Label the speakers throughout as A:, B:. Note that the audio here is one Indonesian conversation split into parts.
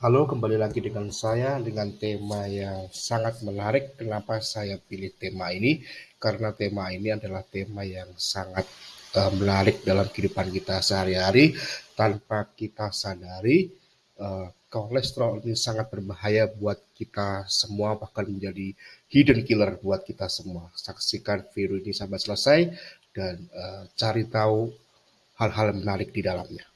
A: Halo, kembali lagi dengan saya dengan tema yang sangat menarik. Kenapa saya pilih tema ini? Karena tema ini adalah tema yang sangat uh, menarik dalam kehidupan kita sehari-hari tanpa kita sadari. Uh, kolesterol ini sangat berbahaya buat kita semua, bahkan menjadi hidden killer buat kita semua. Saksikan video ini sampai selesai dan uh, cari tahu hal-hal menarik di dalamnya.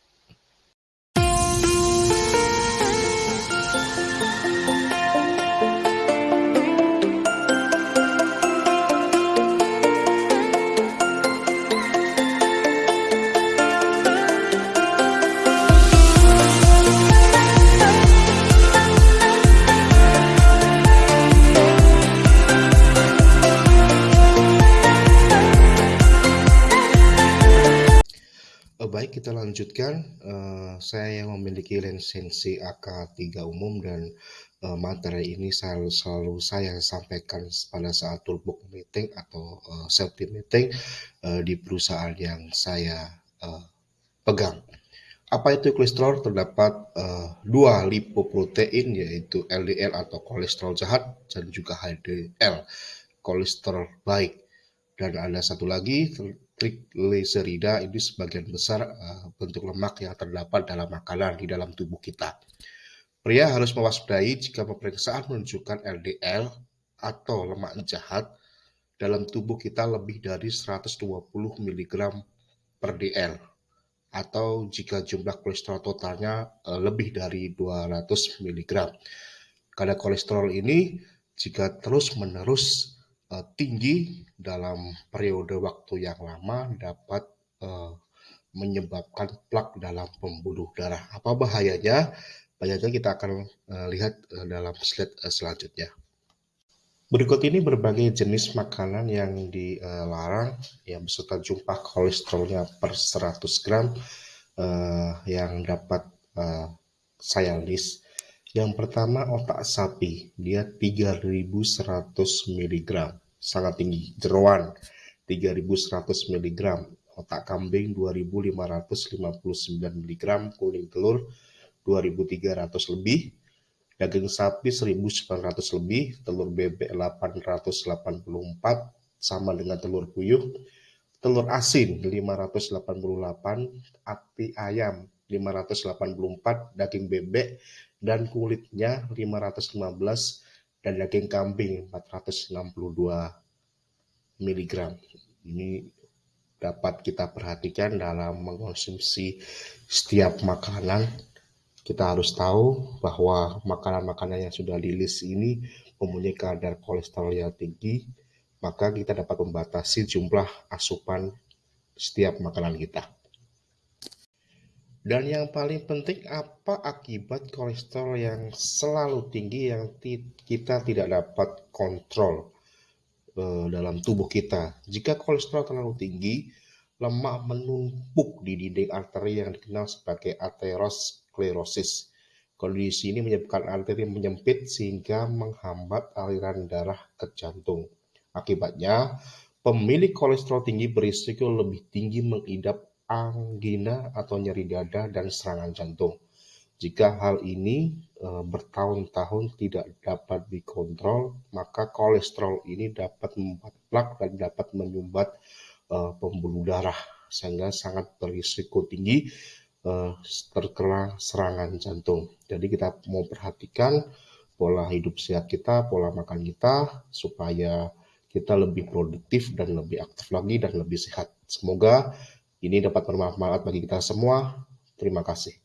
A: Baik, kita lanjutkan. Uh, saya yang memiliki lisensi AK3 umum dan uh, materi ini selalu, selalu saya sampaikan pada saat toolbox meeting atau uh, safety meeting uh, di perusahaan yang saya uh, pegang. Apa itu kolesterol? Terdapat uh, dua lipoprotein yaitu LDL atau kolesterol jahat dan juga HDL kolesterol baik. Dan ada satu lagi triglycerida ini sebagian besar uh, bentuk lemak yang terdapat dalam makanan di dalam tubuh kita. Pria harus mewaspadai jika pemeriksaan menunjukkan LDL atau lemak jahat dalam tubuh kita lebih dari 120 mg per dl atau jika jumlah kolesterol totalnya uh, lebih dari 200 mg. Kadar kolesterol ini jika terus-menerus uh, tinggi dalam periode waktu yang lama dapat uh, menyebabkan plak dalam pembuluh darah. Apa bahayanya? Bahayanya kita akan uh, lihat dalam slide selanjutnya. Berikut ini berbagai jenis makanan yang dilarang yang beserta jumlah kolesterolnya per 100 gram yang dapat saya list. Yang pertama otak sapi, dia 3100 mg sangat tinggi. Jeroan 3100 mg, otak kambing 2559 mg, kuning telur 2300 lebih, daging sapi 1900 lebih, telur bebek 884 sama dengan telur puyuh, telur asin 588, ati ayam 584, daging bebek dan kulitnya 515 dan daging kambing 462 mg. Ini dapat kita perhatikan dalam mengkonsumsi setiap makanan. Kita harus tahu bahwa makanan-makanan yang sudah di ini mempunyai kadar kolesterol yang tinggi, maka kita dapat membatasi jumlah asupan setiap makanan kita. Dan yang paling penting apa akibat kolesterol yang selalu tinggi yang kita tidak dapat kontrol uh, dalam tubuh kita. Jika kolesterol terlalu tinggi, lemak menumpuk di dinding arteri yang dikenal sebagai aterosklerosis. Kondisi ini menyebabkan arteri menyempit sehingga menghambat aliran darah ke jantung. Akibatnya, pemilik kolesterol tinggi berisiko lebih tinggi mengidap angina atau nyeri dada dan serangan jantung. Jika hal ini e, bertahun-tahun tidak dapat dikontrol, maka kolesterol ini dapat membuat plak dan dapat menyumbat e, pembuluh darah sehingga sangat berisiko tinggi e, terkena serangan jantung. Jadi kita mau perhatikan pola hidup sehat kita, pola makan kita supaya kita lebih produktif dan lebih aktif lagi dan lebih sehat. Semoga ini dapat bermanfaat bagi kita semua. Terima kasih.